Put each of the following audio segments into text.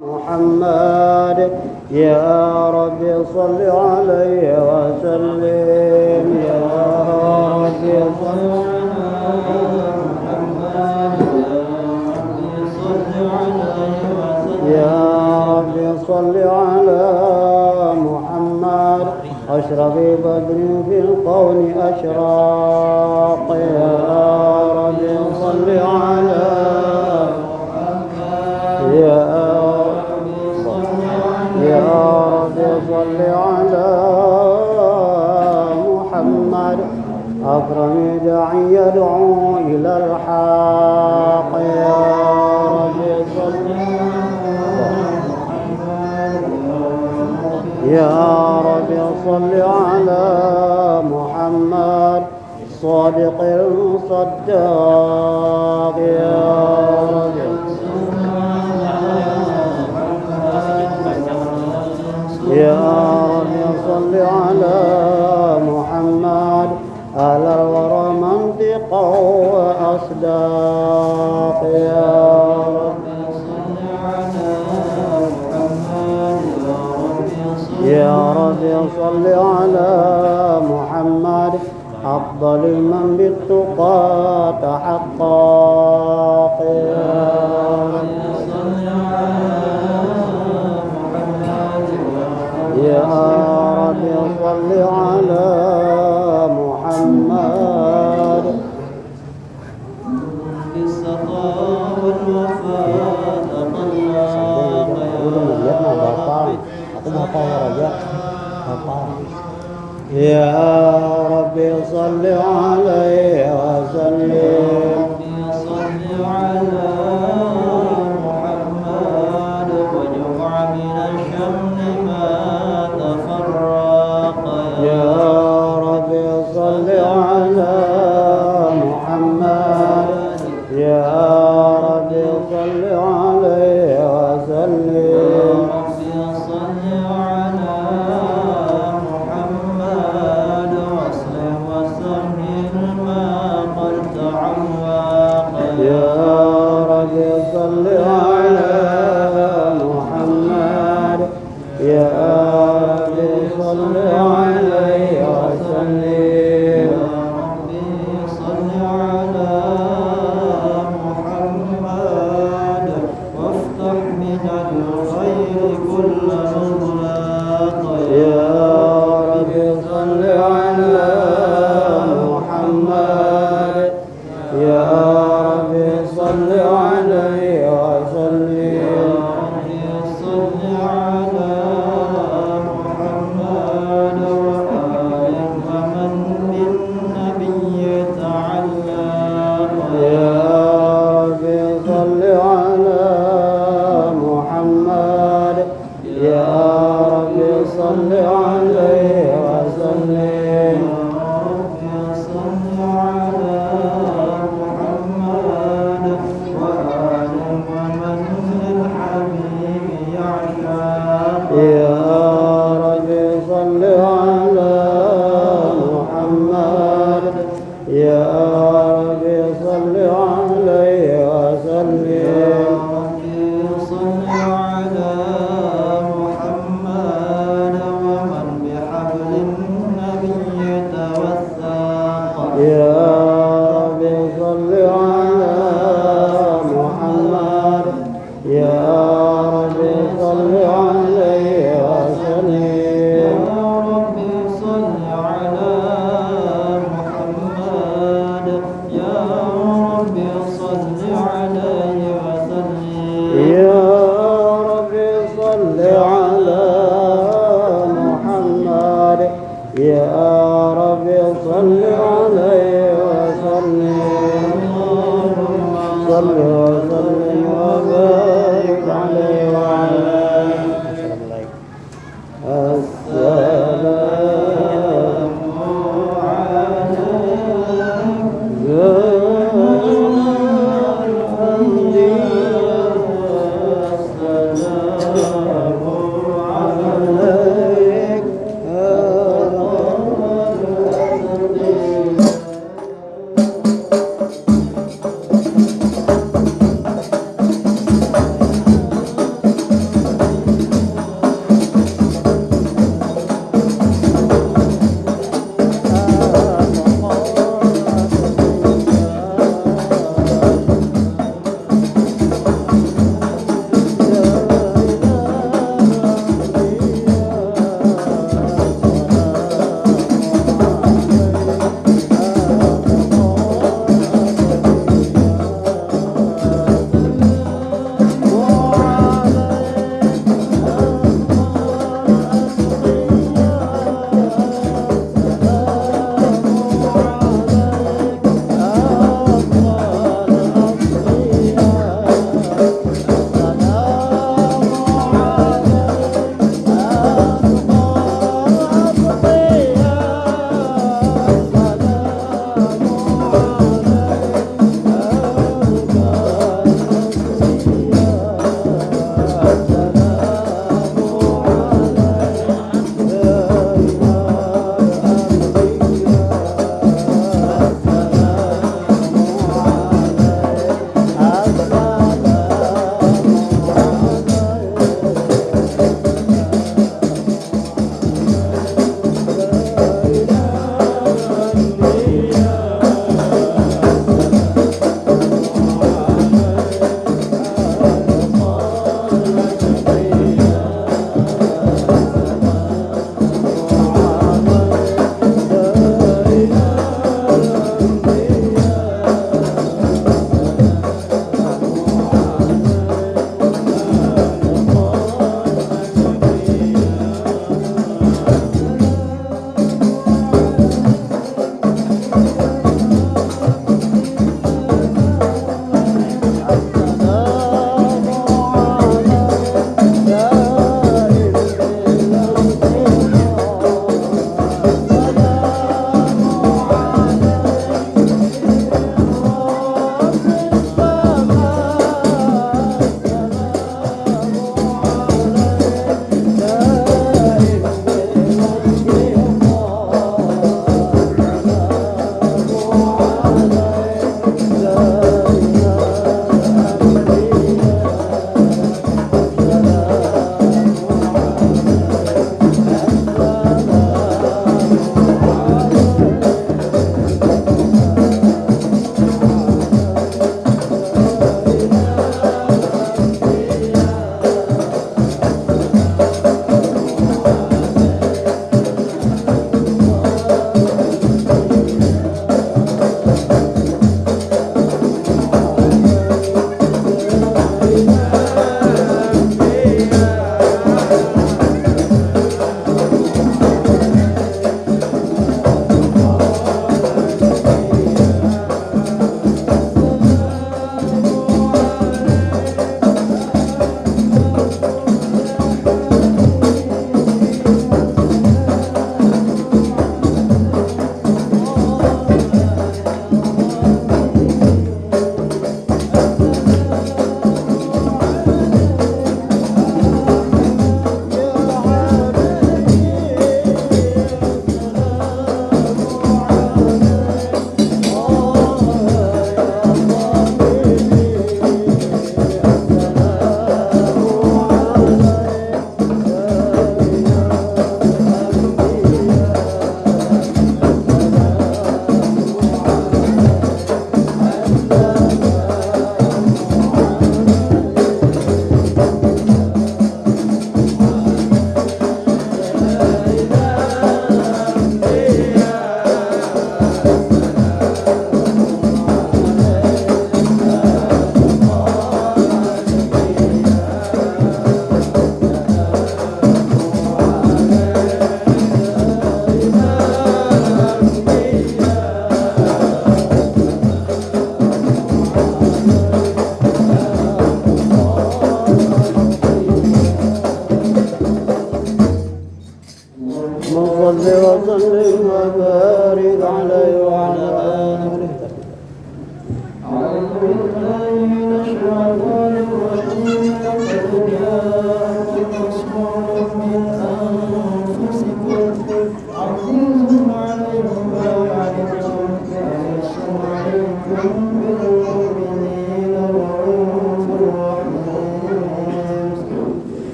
محمد يا رب صل عليه وسلم. يا رب صل يا رب صل على محمد. أشرف بدر في القول أشراق. يا رب صل على يا يا أكرم داعي يدعو إلى الحق. يا رب يا رب صل على محمد صادق الصداق. يا رب يا رب صل على وأصداق يا رب يا رب صل على محمد. أفضل من بالتقى تحقق يا رب يا رب صل على جاء يا رب صل عليه وسلم.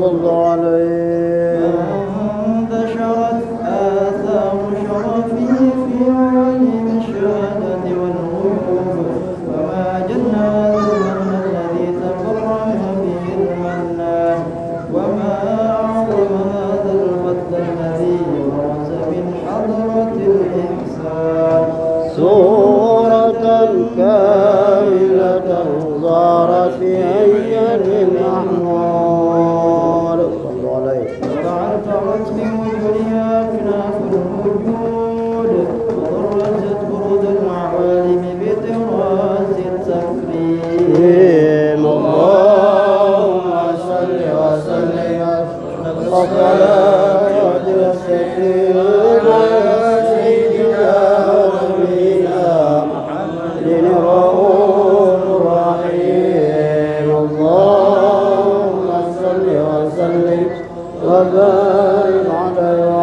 صلى عليه đời ngọn đời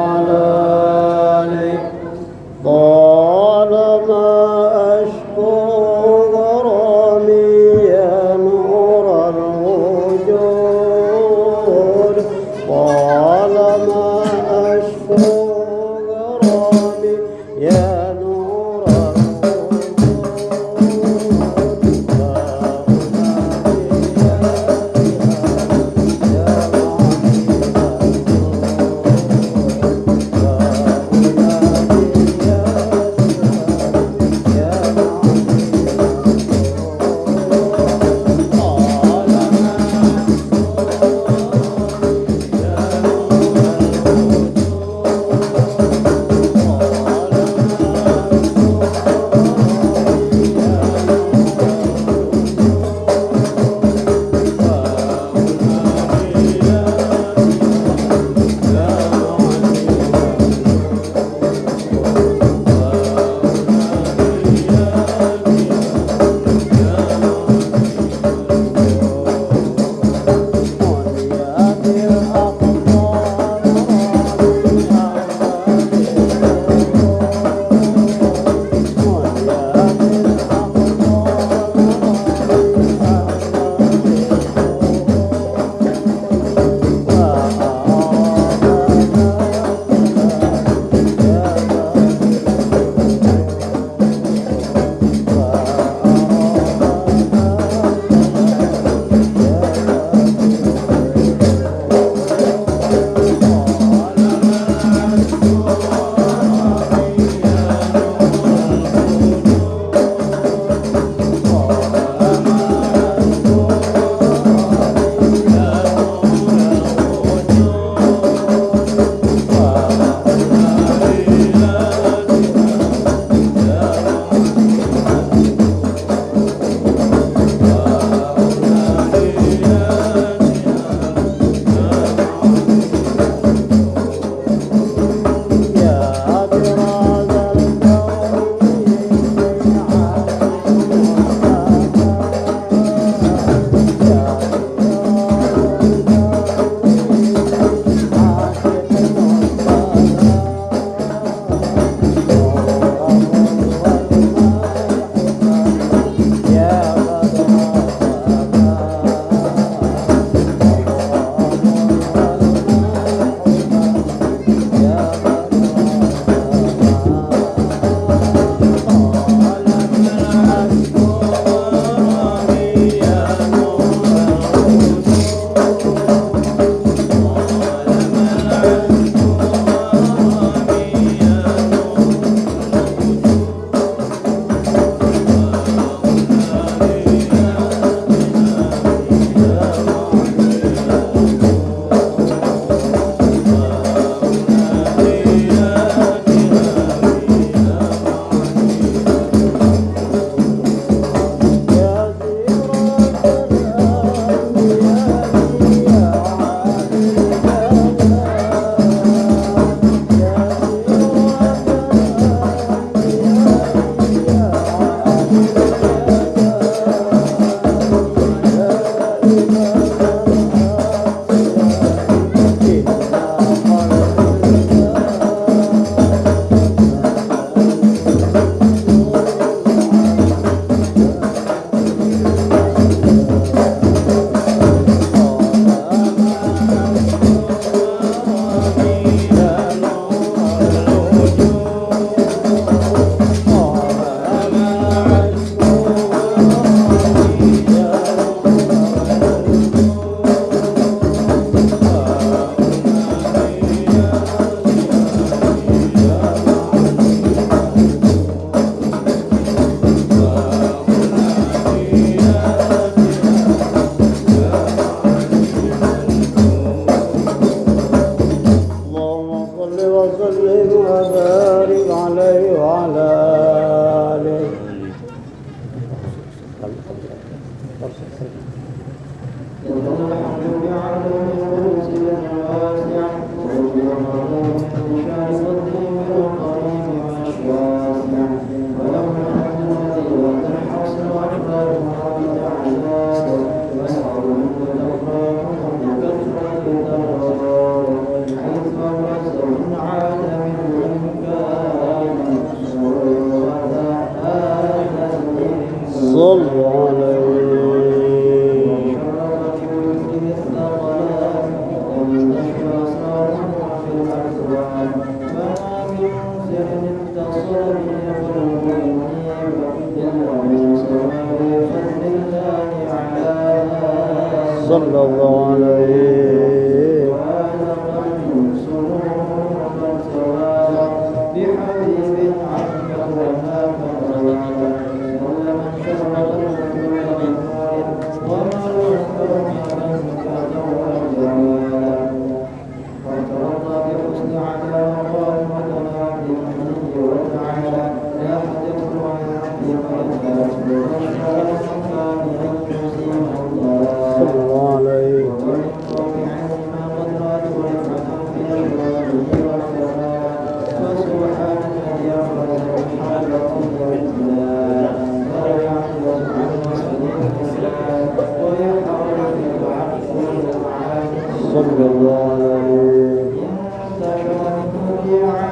什么的，我忘了。الله يا سلام يا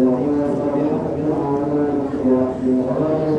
الذين هم في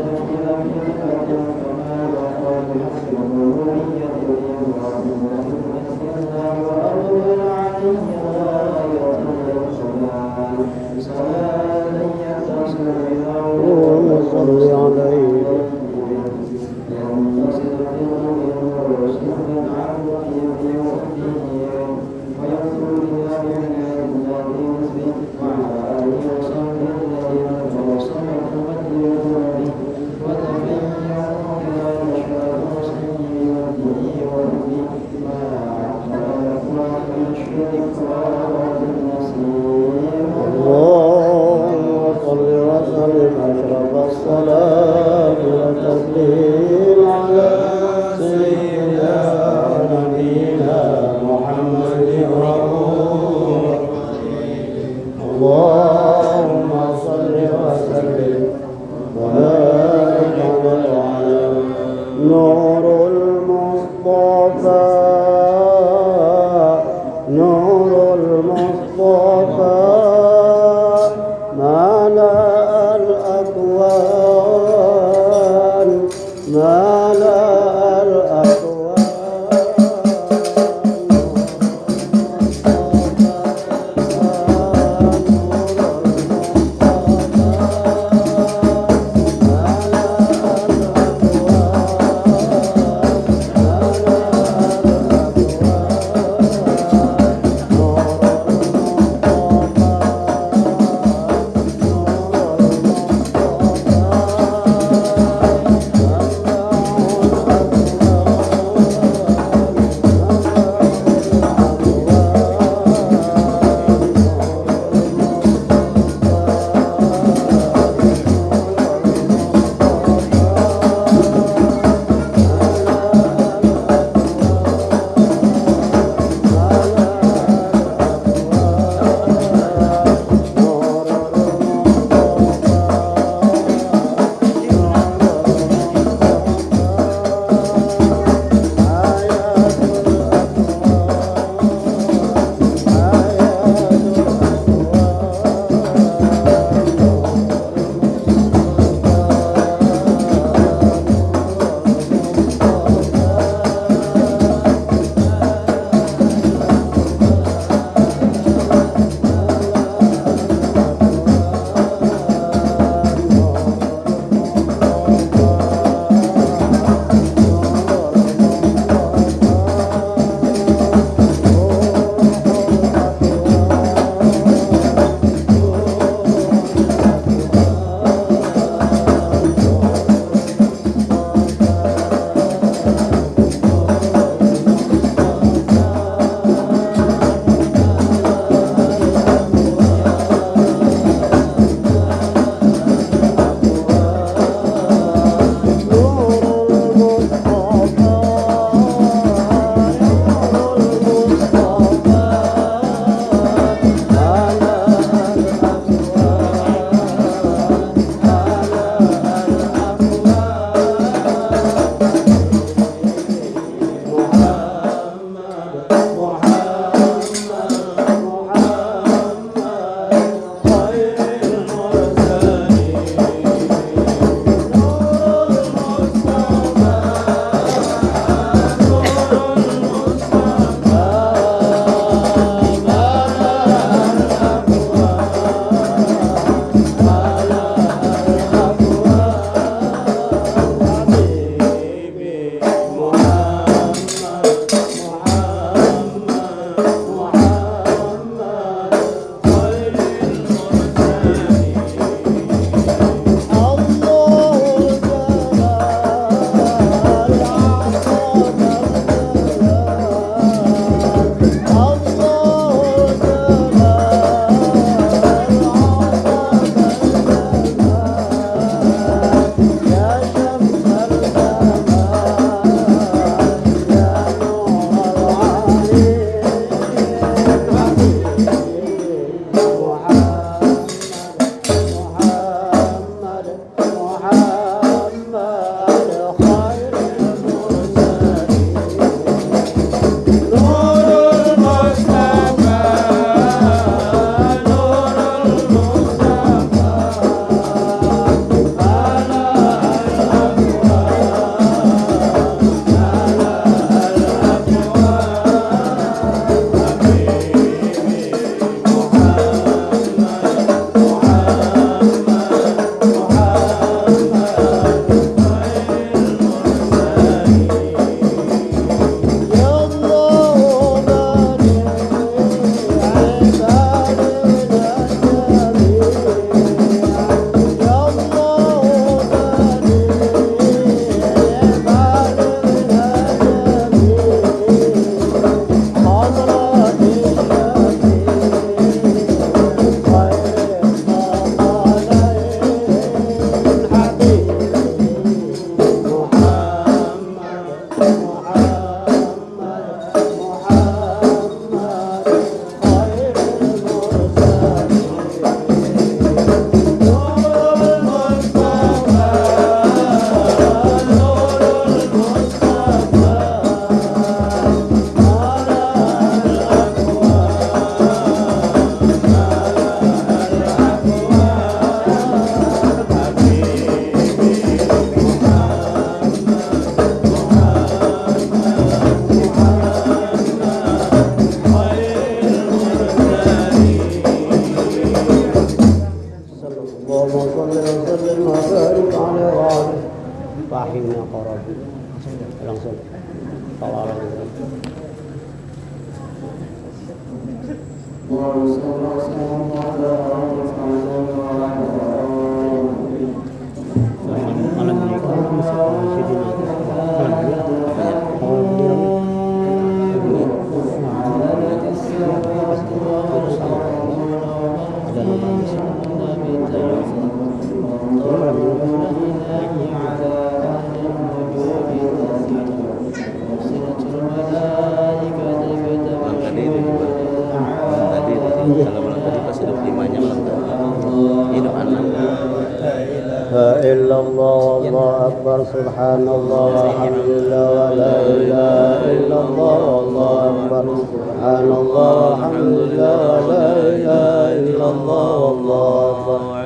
إلا الله والله أكبر سبحان الله والحمد لله ولا إله إلا الله والله أكبر سبحان الله والحمد لله ولا إله إلا الله والله أكبر.